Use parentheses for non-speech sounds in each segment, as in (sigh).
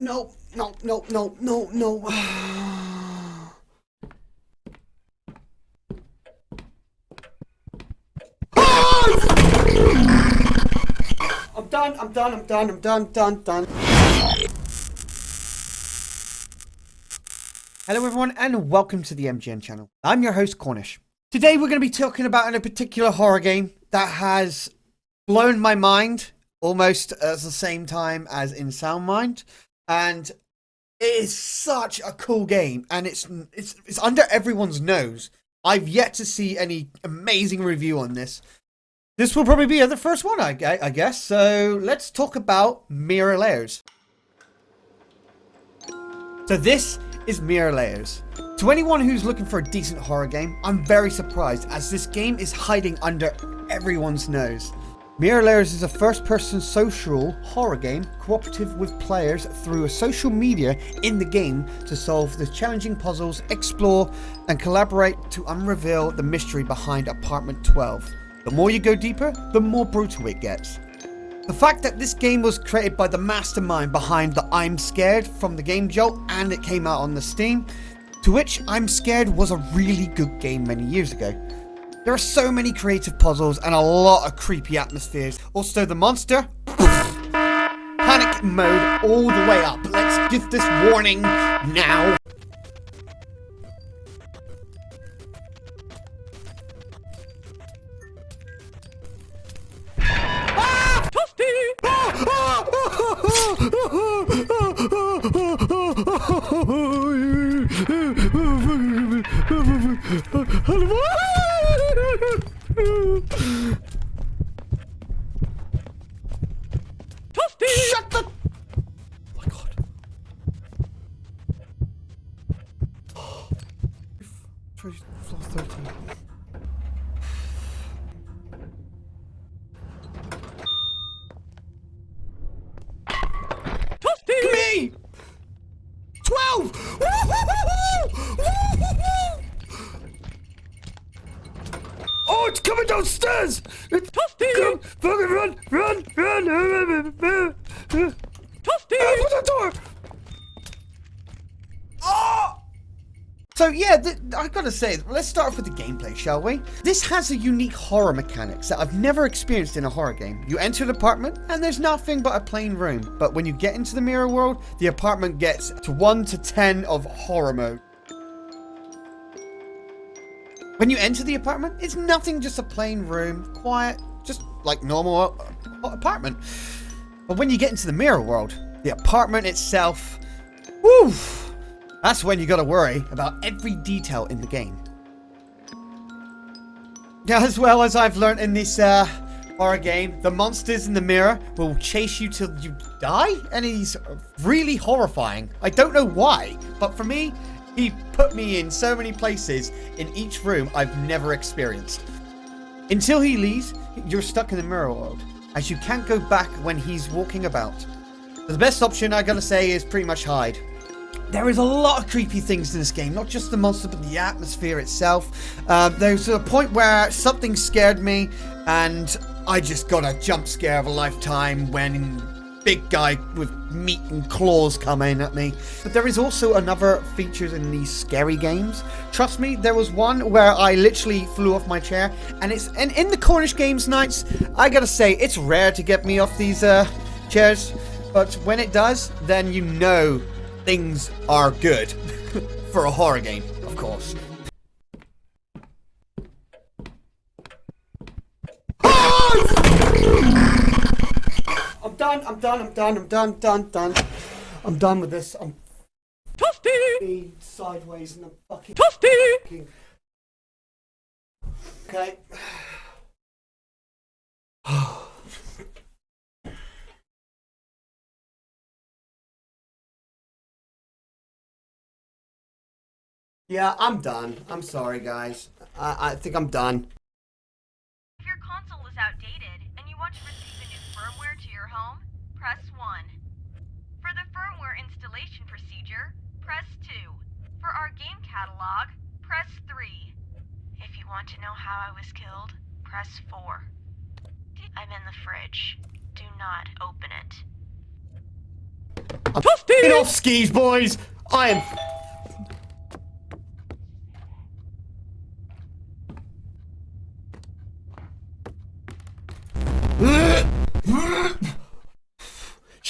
No, no, no, no, no, no. I'm done, I'm done, I'm done, I'm done, done, done. Hello everyone and welcome to the MGN channel. I'm your host Cornish. Today we're going to be talking about a particular horror game that has blown my mind almost at the same time as In Sound Mind and it is such a cool game and it's it's it's under everyone's nose. I've yet to see any amazing review on this. This will probably be the first one, I, I guess. So let's talk about Mirror Layers. So this is Mirror Layers. To anyone who's looking for a decent horror game, I'm very surprised as this game is hiding under everyone's nose. Mirror Layers is a first-person social horror game cooperative with players through a social media in the game to solve the challenging puzzles, explore and collaborate to unreveal the mystery behind Apartment 12. The more you go deeper, the more brutal it gets. The fact that this game was created by the mastermind behind the I'm Scared from the Game Jolt and it came out on the Steam, to which I'm Scared was a really good game many years ago. There are so many creative puzzles and a lot of creepy atmospheres. Also the monster, panic mode all the way up. Let's give this warning now. Floor 13. Me! 12! Oh, it's coming downstairs! It's come, fucking run, run, run! Toasty! Open the door! Oh! So yeah, I gotta say, let's start off with the gameplay, shall we? This has a unique horror mechanics that I've never experienced in a horror game. You enter an apartment, and there's nothing but a plain room. But when you get into the mirror world, the apartment gets to 1 to 10 of horror mode. When you enter the apartment, it's nothing just a plain room, quiet, just like normal uh, apartment. But when you get into the mirror world, the apartment itself, woo, that's when you gotta worry about every detail in the game. Yeah, as well as I've learned in this uh, horror game, the monsters in the mirror will chase you till you die, and he's really horrifying. I don't know why, but for me, he put me in so many places in each room I've never experienced. Until he leaves, you're stuck in the mirror world, as you can't go back when he's walking about. The best option, I gotta say, is pretty much hide. There is a lot of creepy things in this game, not just the monster, but the atmosphere itself. Uh, there's a point where something scared me, and I just got a jump scare of a lifetime when big guy with meat and claws coming at me. But there is also another features in these scary games. Trust me, there was one where I literally flew off my chair, and it's and in the Cornish Games nights, I gotta say it's rare to get me off these uh, chairs, but when it does, then you know things are good (laughs) for a horror game, of course. I'm done. I'm done. I'm done. I'm done. Done. Done. I'm done with this. I'm Toasty. Sideways and I'm fucking Toasty. Okay. Yeah, I'm done. I'm sorry, guys. I, I think I'm done. If your console is outdated and you want to receive the new firmware to your home, press 1. For the firmware installation procedure, press 2. For our game catalog, press 3. If you want to know how I was killed, press 4. I'm in the fridge. Do not open it. Get off skis, boys! I am...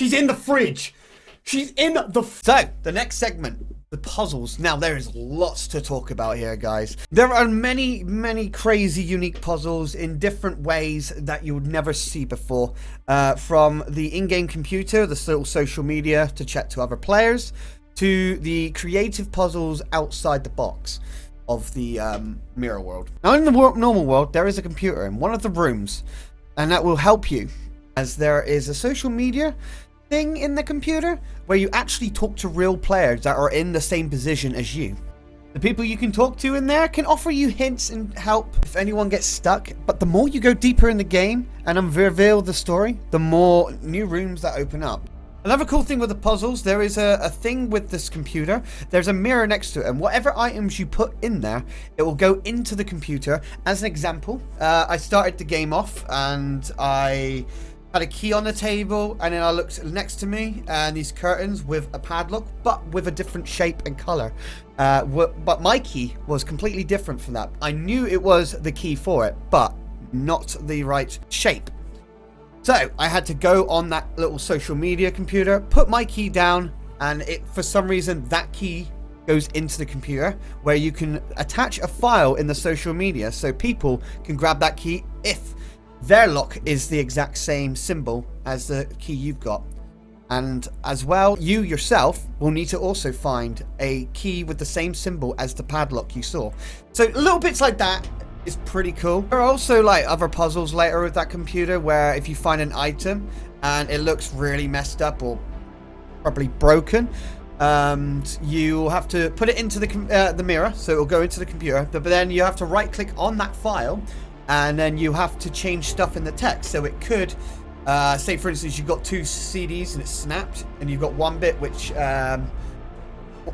She's in the fridge! She's in the... So, the next segment. The puzzles. Now, there is lots to talk about here, guys. There are many, many crazy, unique puzzles in different ways that you would never see before. Uh, from the in-game computer, the little social media to chat to other players, to the creative puzzles outside the box of the um, mirror world. Now, in the normal world, there is a computer in one of the rooms, and that will help you, as there is a social media thing in the computer where you actually talk to real players that are in the same position as you. The people you can talk to in there can offer you hints and help if anyone gets stuck, but the more you go deeper in the game and reveal the story, the more new rooms that open up. Another cool thing with the puzzles, there is a, a thing with this computer. There's a mirror next to it, and whatever items you put in there, it will go into the computer. As an example, uh, I started the game off and I had a key on the table and then I looked next to me and these curtains with a padlock but with a different shape and color. Uh, but my key was completely different from that. I knew it was the key for it but not the right shape. So I had to go on that little social media computer put my key down and it for some reason that key goes into the computer where you can attach a file in the social media so people can grab that key if their lock is the exact same symbol as the key you've got. And as well, you yourself will need to also find a key with the same symbol as the padlock you saw. So little bits like that is pretty cool. There are also like other puzzles later with that computer where if you find an item and it looks really messed up or probably broken, um, you have to put it into the, uh, the mirror, so it will go into the computer, but then you have to right click on that file and then you have to change stuff in the text. So it could, uh, say for instance, you've got two CDs and it's snapped, and you've got one bit which, um,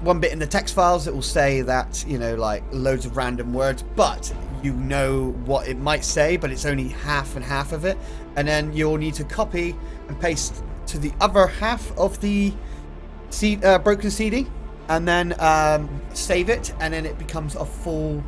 one bit in the text files that will say that, you know, like loads of random words, but you know what it might say, but it's only half and half of it. And then you'll need to copy and paste to the other half of the C uh, broken CD and then um, save it, and then it becomes a full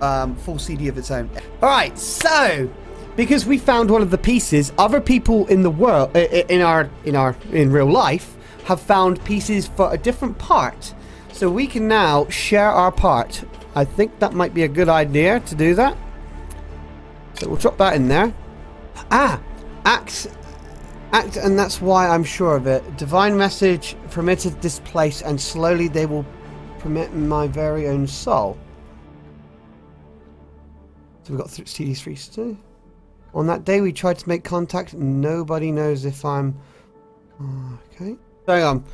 um, full CD of its own. All right, so because we found one of the pieces, other people in the world, in our, in our, in real life, have found pieces for a different part. So we can now share our part. I think that might be a good idea to do that. So we'll drop that in there. Ah, act, act, and that's why I'm sure of it. Divine message permitted this place, and slowly they will permit my very own soul. So we've got CD3 too. On that day we tried to make contact. Nobody knows if I'm... Okay. Hang on.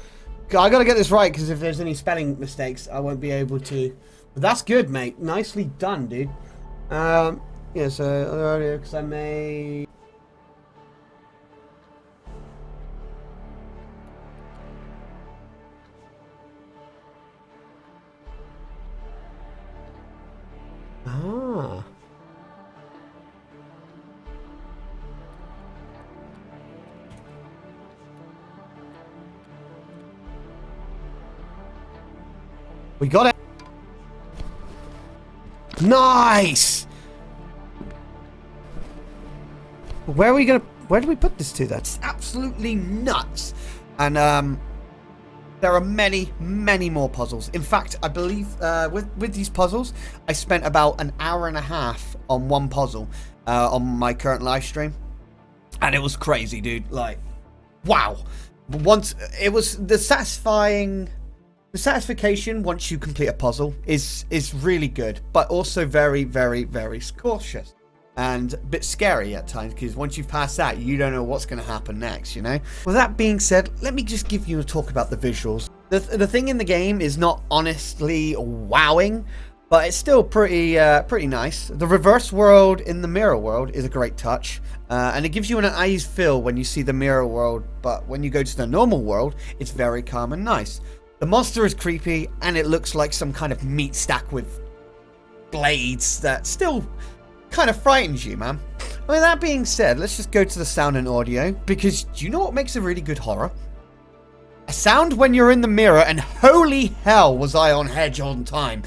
I gotta get this right because if there's any spelling mistakes I won't be able to... But that's good, mate. Nicely done, dude. Um, yeah, so because I made... We got it. Nice! Where are we gonna... Where do we put this to? That's absolutely nuts. And, um... There are many, many more puzzles. In fact, I believe uh, with, with these puzzles, I spent about an hour and a half on one puzzle uh, on my current live stream. And it was crazy, dude. Like, wow. Once, it was the satisfying the satisfaction once you complete a puzzle is is really good, but also very, very, very cautious and a bit scary at times because once you've passed that, you don't know what's going to happen next, you know? With that being said, let me just give you a talk about the visuals. The, th the thing in the game is not honestly wowing, but it's still pretty uh, pretty nice. The reverse world in the mirror world is a great touch, uh, and it gives you an eyes feel when you see the mirror world, but when you go to the normal world, it's very calm and nice. The monster is creepy, and it looks like some kind of meat stack with blades that still kind of frightens you, man. I mean, that being said, let's just go to the sound and audio, because do you know what makes a really good horror? a sound when you're in the mirror, and holy hell was I on edge on time.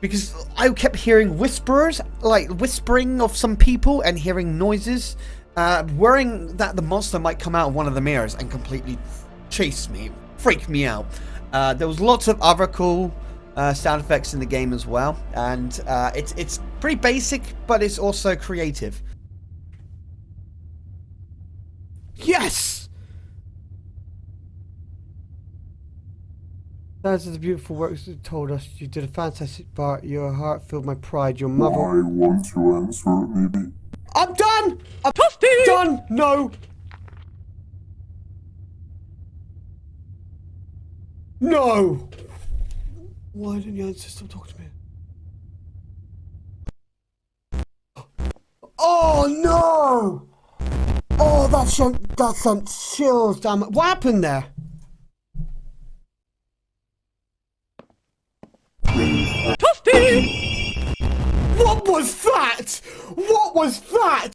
Because I kept hearing whisperers, like whispering of some people and hearing noises, uh, worrying that the monster might come out of one of the mirrors and completely chase me, freak me out. Uh, there was lots of other cool uh, sound effects in the game as well, and uh, it's it's pretty basic, but it's also creative. Yes. That's the beautiful work you told us. You did a fantastic part. Your heart filled my pride. Your mother. I want to answer it, maybe. I'm done. I'm Toasty! done. No. No. Why didn't your answer? talk to me. Oh no! Oh, that sent that sent chills down. my- What happened there? Toasty! What was that? What was that?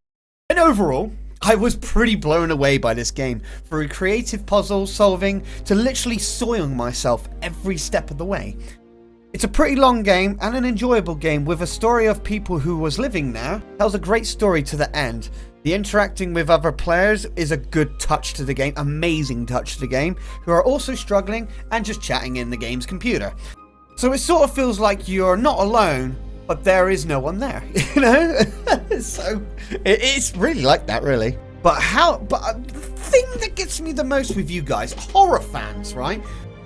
And overall, I was pretty blown away by this game. Through creative puzzle solving to literally soiling myself every step of the way. It's a pretty long game and an enjoyable game with a story of people who was living there. Tells a great story to the end. The interacting with other players is a good touch to the game, amazing touch to the game, who are also struggling and just chatting in the game's computer. So it sort of feels like you're not alone, but there is no one there, (laughs) you know? (laughs) so it, it's really like that, really. But how, but uh, the thing that gets me the most with you guys, horror fans, right?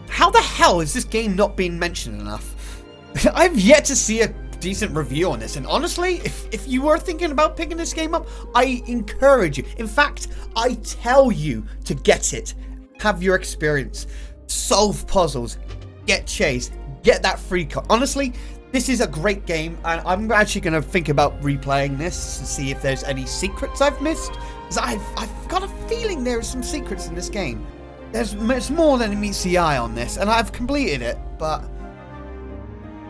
How the hell is this game not being mentioned enough? (laughs) I've yet to see a decent review on this, and honestly, if, if you were thinking about picking this game up, I encourage you. In fact, I tell you to get it. Have your experience. Solve puzzles. Get chased. Get that free card. Honestly, this is a great game, and I'm actually going to think about replaying this to see if there's any secrets I've missed. Because I've, I've got a feeling there are some secrets in this game. There's, there's more than meets the eye on this, and I've completed it, but...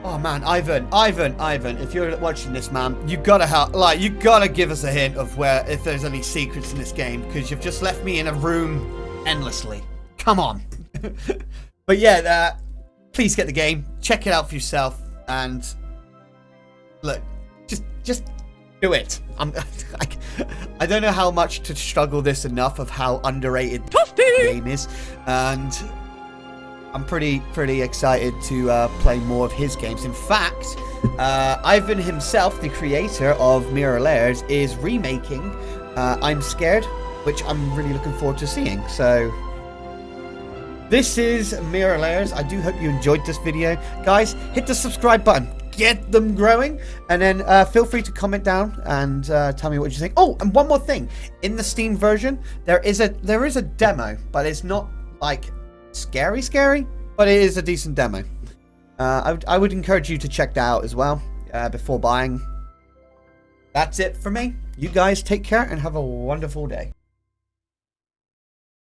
Oh man, Ivan, Ivan, Ivan, if you're watching this, man, you gotta help, like, you gotta give us a hint of where, if there's any secrets in this game, because you've just left me in a room endlessly. Come on. (laughs) but yeah, uh, please get the game, check it out for yourself, and look, just, just do it. I'm, (laughs) I, I don't know how much to struggle this enough of how underrated the game is, and I'm pretty pretty excited to uh, play more of his games. In fact, uh, Ivan himself, the creator of Mirror Layers, is remaking uh, I'm Scared, which I'm really looking forward to seeing. So. This is Mirror Layers. I do hope you enjoyed this video. Guys, hit the subscribe button. Get them growing. And then uh, feel free to comment down and uh, tell me what you think. Oh, and one more thing. In the Steam version, there is a there is a demo, but it's not like scary scary, but it is a decent demo. Uh, I, would, I would encourage you to check that out as well uh, before buying. That's it for me. You guys take care and have a wonderful day.